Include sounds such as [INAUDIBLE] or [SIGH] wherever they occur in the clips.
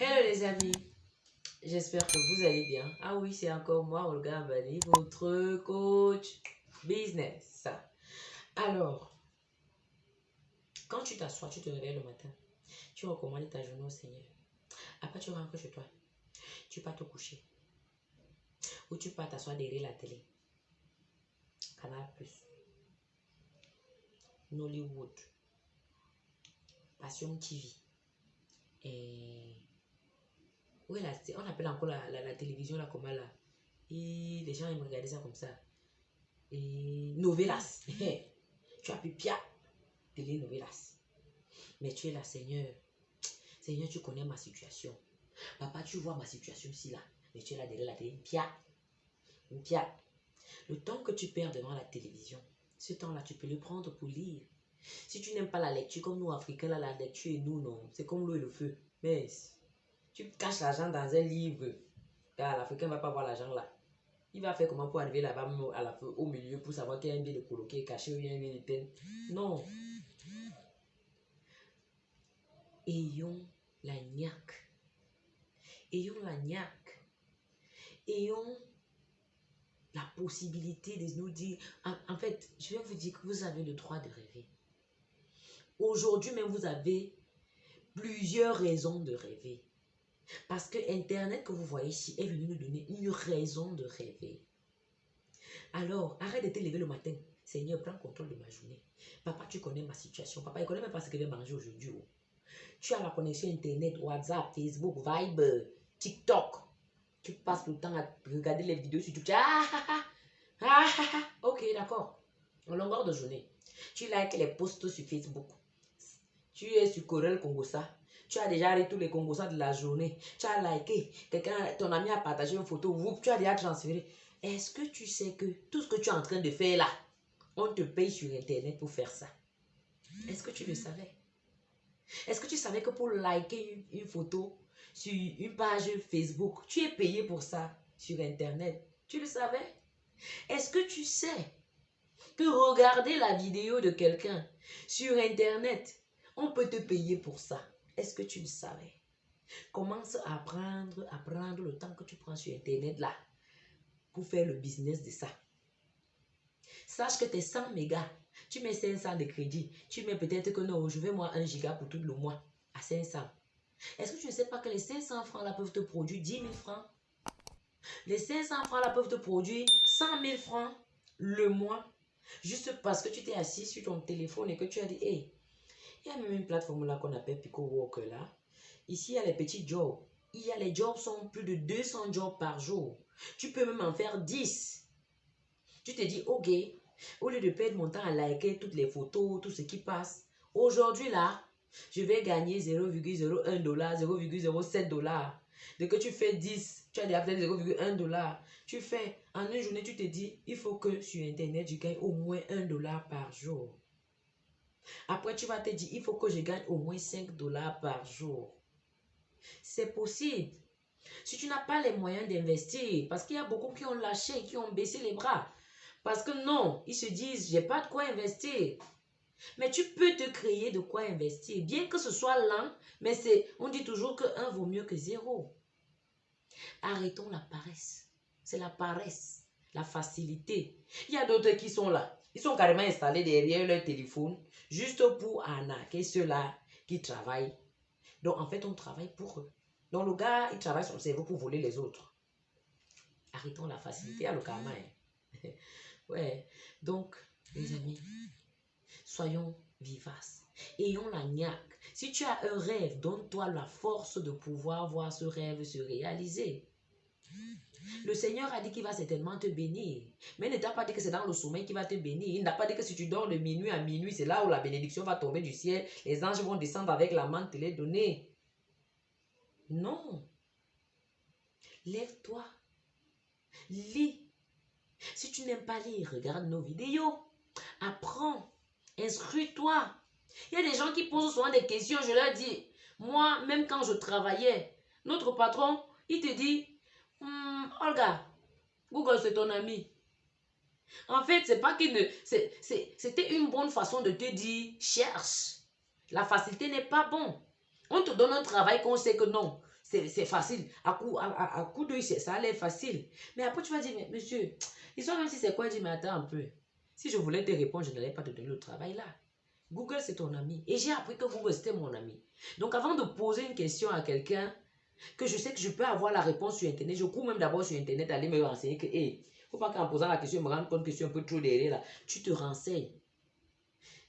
Hello les amis, j'espère que vous allez bien. Ah oui, c'est encore moi, Olga Mbani, votre coach business. Alors, quand tu t'assois, tu te réveilles le matin, tu recommandes ta journée au Seigneur. Après, tu rentres chez toi, tu pars te coucher. Ou tu pars t'asseoir derrière la télé. Canal Plus. Nollywood. Passion TV. Et oui, là, on appelle encore la, la, télévision là comment là? Et les gens ils me regarder ça comme ça. Et novelas. [LAUGHS] tu as pu pia télé novelas. Mais tu es là, Seigneur. Seigneur, tu connais ma situation. Papa, tu vois ma situation ici là. Mais tu es là derrière la télé. Pia. Pia. Le temps que tu perds devant la télévision, ce temps-là, tu peux le prendre pour lire. Si tu n'aimes pas la lecture, comme nous, Africains, la lecture et nous, non? C'est comme l'eau et le feu. Mais tu caches l'argent dans un livre. Car l'Africain ne va pas voir l'argent là. Il va faire comment pour arriver là-bas, au milieu, pour savoir qu'il y a un bien de coloqué, caché ou il y a un bien de Non. Ayons la niaque. Ayons la niaque. Ayons la possibilité de nous dire, en, fait, je vais vous dire que vous avez le droit de rêver. Aujourd'hui même, vous avez plusieurs raisons de rêver. Parce que Internet que vous voyez ici est venu nous donner une raison de rêver. Alors, arrête de te lever le matin. Seigneur, prends contrôle de ma journée. Papa, tu connais ma situation. Papa, il connaît même pas ce que je vais manger aujourd'hui. Oh. Tu as la connexion Internet, WhatsApp, Facebook, Viber, TikTok. Tu passes le temps à regarder les vidéos sur YouTube. Ah, ah, ah, ah, ah, ah. Ok, d'accord. En longueur de journée. Tu likes les posts sur Facebook. Tu es sur Corel Congosa. Tu as déjà arrêté tous les Congosa de la journée. Tu as liké. Quelqu'un, ton ami a partagé une photo. tu as déjà transféré. Est-ce que tu sais que tout ce que tu es en train de faire là, on te paye sur Internet pour faire ça? Est-ce que tu le savais? Est-ce que tu savais que pour liker une photo, sur une page Facebook. Tu es payé pour ça sur Internet? Tu le savais? Est-ce que tu sais que regarder la vidéo de quelqu'un sur Internet, on peut te payer pour ça? Est-ce que tu le savais? Commence à prendre, à prendre le temps que tu prends sur Internet là pour faire le business de ça. Sache que tes 100 mégas, tu mets 500 de crédit. Tu mets peut-être que non, je veux moi 1 giga pour tout le mois à 500. Est-ce que tu ne sais pas que les 500 francs là peuvent te produire 10 000 francs? Les 500 francs là peuvent te produire 100 000 francs le mois. Juste parce que tu t'es assis sur ton téléphone et que tu as dit, hey, il y a même une plateforme là qu'on appelle Pico Walker là. Ici, il y a les petits jobs. Il y a les jobs sont plus de 200 jobs par jour. Tu peux même en faire 10. Tu te dis, ok, au lieu de perdre mon temps à liker toutes les photos, tout ce qui passe, aujourd'hui là, je vais gagner 0,01 dollar, 0,07 dollar. Dès que tu fais 10, tu as déjà peut-être 0,1 dollar. Tu fais, en une journée, tu te dis, il faut que sur Internet, je gagne au moins 1 dollar par jour. Après, tu vas te dire, il faut que je gagne au moins 5 dollars par jour. C'est possible. Si tu n'as pas les moyens d'investir, parce qu'il y a beaucoup qui ont lâché, qui ont baissé les bras. Parce que non, ils se disent, j'ai pas de quoi investir. Mais tu peux te créer de quoi investir. Bien que ce soit lent, mais c'est, on dit toujours que 1 vaut mieux que 0. Arrêtons la paresse. C'est la paresse, la facilité. Il y a d'autres qui sont là. Ils sont carrément installés derrière leur téléphone juste pour arnaquer ceux-là qui travaillent. Donc, en fait, on travaille pour eux. Donc, le gars, il travaille son cerveau pour voler les autres. Arrêtons la facilité à le karma. Hein. [LAUGHS] ouais. Donc, les amis, Soyons vivaces. Ayons la niaque. Si tu as un rêve, donne-toi la force de pouvoir voir ce rêve se réaliser. Le Seigneur a dit qu'il va certainement te bénir. Mais ne t'a pas dit que c'est dans le sommeil qu'il va te bénir. Il n'a pas dit que si tu dors de minuit à minuit, c'est là où la bénédiction va tomber du ciel. Les anges vont descendre avec la main te les donner. Non. Lève-toi. Lis. Si tu n'aimes pas lire, regarde nos vidéos. Apprends. Instruis-toi. Il y a des gens qui posent souvent des questions. Je leur dis, moi, même quand je travaillais, notre patron, il te dit, hmm, Olga, Google, c'est ton ami. En fait, c'est pas qu'il ne... C'était une bonne façon de te dire, cherche. La facilité n'est pas bon. On te donne un travail qu'on sait que non. c'est facile. À coup, à, à, coup d'œil, ça a l'air facile. Mais après, tu vas dire, mais monsieur, l'histoire même si c'est quoi, dis, mais attends un peu. Si je voulais te répondre, je n'allais pas te donner le travail là. Google, c'est ton ami. Et j'ai appris que Google, c'était mon ami. Donc, avant de poser une question à quelqu'un, que je sais que je peux avoir la réponse sur Internet, je cours même d'abord sur Internet, aller me renseigner que, hé, faut pas qu'en posant la question, je me rende compte que je suis un peu trop derrière là. Tu te renseignes.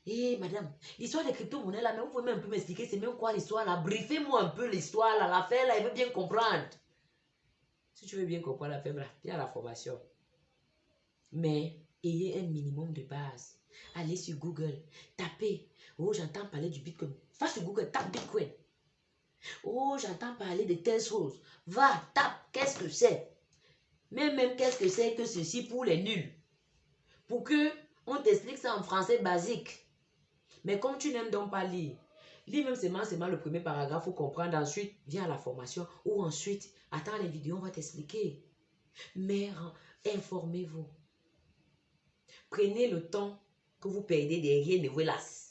Hé, madame, l'histoire des crypto-monnaies là, mais vous pouvez même un peu m'expliquer, c'est même quoi l'histoire là? Briefez-moi un peu l'histoire là, l'affaire là, il veut bien comprendre. Si tu veux bien comprendre l'affaire là, viens à la formation. Mais ayez un minimum de base. Allez sur Google, tapez. Oh, j'entends parler du Bitcoin. Va sur Google, tape Bitcoin. Oh, j'entends parler de telles choses. Va, tape, qu'est-ce que c'est? Mais même qu'est-ce que c'est que ceci pour les nuls? Pour que on t'explique ça en français basique. Mais comme tu n'aimes donc pas lire, lis même seulement, le premier paragraphe pour comprendre. Ensuite, viens à la formation. Ou ensuite, attends les vidéos, on va t'expliquer. Mais informez-vous. Prenez le temps que vous perdez derrière les Velas.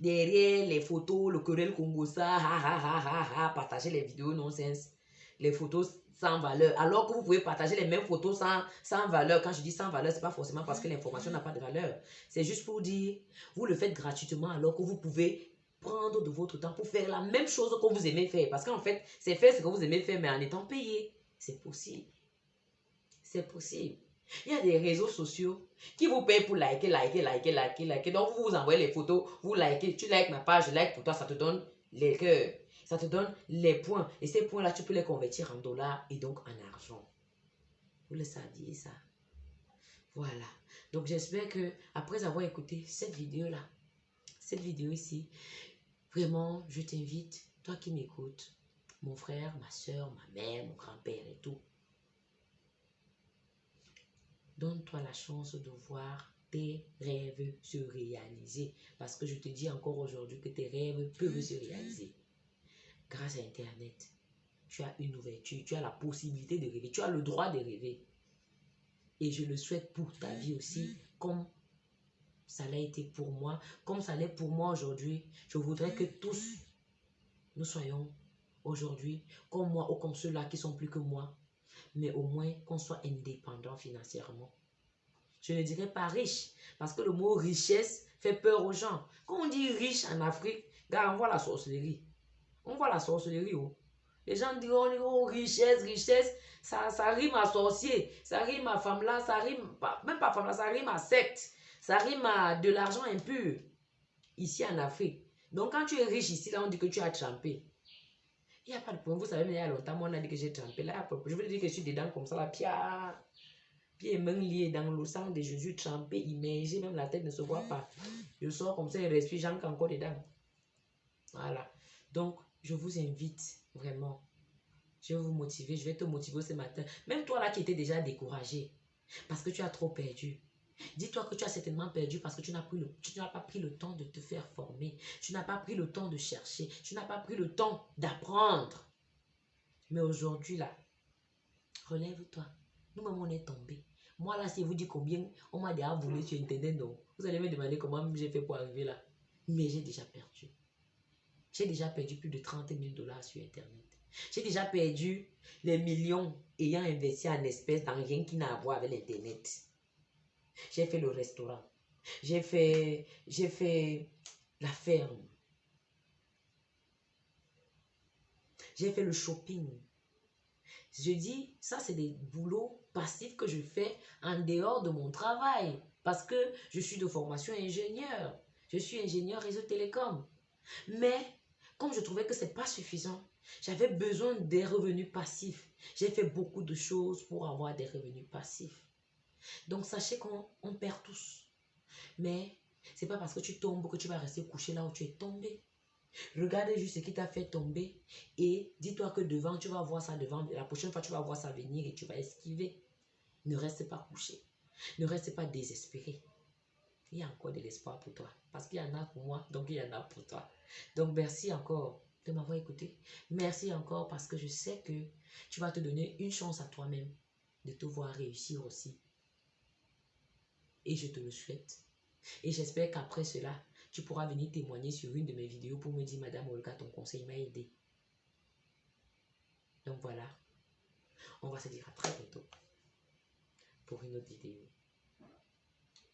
Derrière les photos, le querelle Congo, ça, ha, ha, ha, partager les vidéos non-sens, les photos sans valeur. Alors que vous pouvez partager les mêmes photos sans, sans valeur. Quand je dis sans valeur, c'est pas forcément parce que l'information n'a pas de valeur. C'est juste pour dire, vous le faites gratuitement alors que vous pouvez prendre de votre temps pour faire la même chose que vous aimez faire. Parce qu'en fait, c'est faire ce que vous aimez faire, mais en étant payé. C'est possible. C'est possible. Il y a des réseaux sociaux qui vous payent pour liker, liker, liker, liker, liker. Donc, vous vous envoyez les photos, vous likez, tu likes ma page, je like pour toi, ça te donne les cœurs. Ça te donne les points. Et ces points-là, tu peux les convertir en dollars et donc en argent. Vous le saviez, ça? Voilà. Donc, j'espère que après avoir écouté cette vidéo-là, cette vidéo ici, vraiment, je t'invite, toi qui m'écoutes, mon frère, ma soeur, ma mère, mon grand-père et tout, Donne-toi la chance de voir tes rêves se réaliser. Parce que je te dis encore aujourd'hui que tes rêves peuvent se réaliser. Grâce à Internet, tu as une ouverture, tu as la possibilité de rêver, tu as le droit de rêver. Et je le souhaite pour ta vie aussi, comme ça l'a été pour moi, comme ça l'est pour moi aujourd'hui. Je voudrais que tous, nous soyons aujourd'hui comme moi ou comme ceux-là qui sont plus que moi, mais au moins qu'on soit indépendant financièrement. Je ne dirais pas riche, parce que le mot richesse fait peur aux gens. Quand on dit riche en Afrique, on voit la sorcellerie. On voit la sorcellerie. Oh. Les gens disent oh, richesse, richesse, ça, ça rime à sorcier, ça rime à femme là, ça rime, pas, même pas femme là, ça rime à secte, ça rime à de l'argent impur, ici en Afrique. Donc quand tu es riche ici, là on dit que tu as trempé. Il n'y a pas de problème. Vous savez, mais il y a longtemps, on a dit que j'ai trempé. Là, je veux dire que je suis dedans comme ça, là, pia. Pieds mains liés dans le sang de Jésus, trempé, immergé, même la tête ne se voit pas. Je sors comme ça et respire, j'entre encore dedans. Voilà. Donc, je vous invite vraiment. Je vais vous motiver, je vais te motiver ce matin. Même toi là qui étais déjà découragé, parce que tu as trop perdu. Dis-toi que tu as certainement perdu parce que tu n'as pas pris le temps de te faire former. Tu n'as pas pris le temps de chercher. Tu n'as pas pris le temps d'apprendre. Mais aujourd'hui, là, relève-toi. Nous-mêmes, on est tombés. Moi, là, si vous dites combien on m'a déjà volé sur Internet, donc, vous allez me demander comment j'ai fait pour arriver là. Mais j'ai déjà perdu. J'ai déjà perdu plus de 30 000 dollars sur Internet. J'ai déjà perdu les millions ayant investi en espèces dans rien qui n'a à voir avec l'Internet. J'ai fait le restaurant. J'ai fait, la ferme. J'ai fait le shopping. Je dis, ça c'est des boulots passifs que je fais en dehors de mon travail. Parce que je suis de formation ingénieur. Je suis ingénieur réseau télécom. Mais comme je trouvais que ce n'est pas suffisant, j'avais besoin des revenus passifs. J'ai fait beaucoup de choses pour avoir des revenus passifs. Donc sachez qu'on perd tous. Mais c'est pas parce que tu tombes que tu vas rester couché là où tu es tombé. Regarde juste ce qui t'a fait tomber et dis-toi que devant, tu vas voir ça devant. La prochaine fois, tu vas voir ça venir et tu vas esquiver. Ne reste pas couché. Ne reste pas désespéré. Il y a encore de l'espoir pour toi. Parce qu'il y en a pour moi, donc il y en a pour toi. Donc merci encore de m'avoir écouté. Merci encore parce que je sais que tu vas te donner une chance à toi-même de te voir réussir aussi. Et je te le souhaite. Et j'espère qu'après cela, tu pourras venir témoigner sur une de mes vidéos pour me dire, Madame Olga, ton conseil m'a aidé. Donc voilà, on va se dire à très bientôt pour une autre vidéo.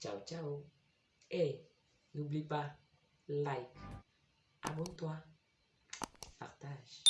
Ciao, ciao. Et n'oublie pas, like, abonne-toi, partage.